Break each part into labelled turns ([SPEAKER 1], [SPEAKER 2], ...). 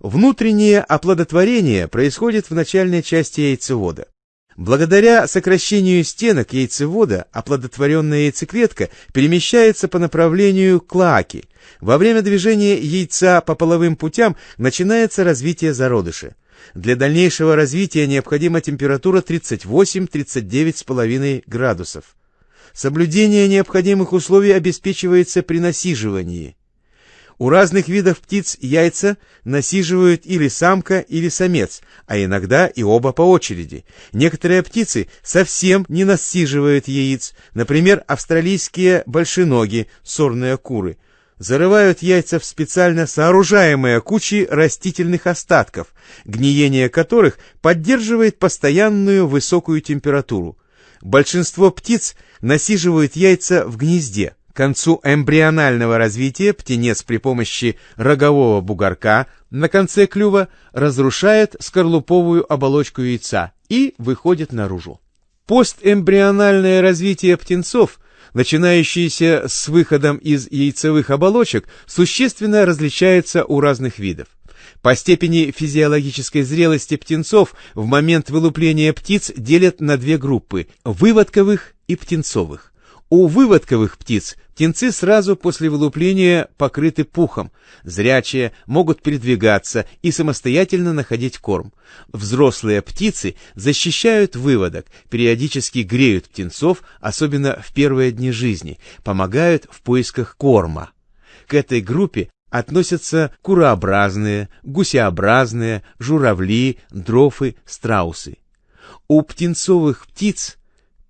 [SPEAKER 1] Внутреннее оплодотворение происходит в начальной части яйцевода. Благодаря сокращению стенок яйцевода оплодотворенная яйцеклетка перемещается по направлению к клоаке. Во время движения яйца по половым путям начинается развитие зародыша. Для дальнейшего развития необходима температура 38-39,5 градусов. Соблюдение необходимых условий обеспечивается при насиживании. У разных видов птиц яйца насиживают или самка, или самец, а иногда и оба по очереди. Некоторые птицы совсем не насиживают яиц, например, австралийские большеноги, сорные куры, зарывают яйца в специально сооружаемые кучи растительных остатков, гниение которых поддерживает постоянную высокую температуру. Большинство птиц насиживают яйца в гнезде. Концу эмбрионального развития птенец при помощи рогового бугорка на конце клюва разрушает скорлуповую оболочку яйца и выходит наружу. Постэмбриональное развитие птенцов, начинающееся с выходом из яйцевых оболочек, существенно различается у разных видов. По степени физиологической зрелости птенцов в момент вылупления птиц делят на две группы – выводковых и птенцовых. У выводковых птиц птенцы сразу после вылупления покрыты пухом, зрячие, могут передвигаться и самостоятельно находить корм. Взрослые птицы защищают выводок, периодически греют птенцов, особенно в первые дни жизни, помогают в поисках корма. К этой группе относятся курообразные, гусеобразные, журавли, дрофы, страусы. У птенцовых птиц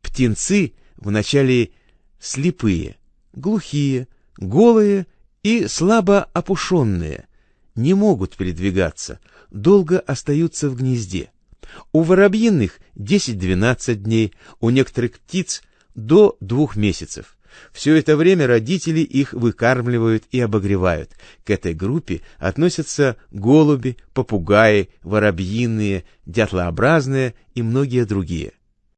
[SPEAKER 1] птенцы вначале слепые, глухие, голые и слабо опушенные, не могут передвигаться, долго остаются в гнезде. У воробьиных 10-12 дней, у некоторых птиц до двух месяцев. Все это время родители их выкармливают и обогревают. К этой группе относятся голуби, попугаи, воробьиные, дятлообразные и многие другие.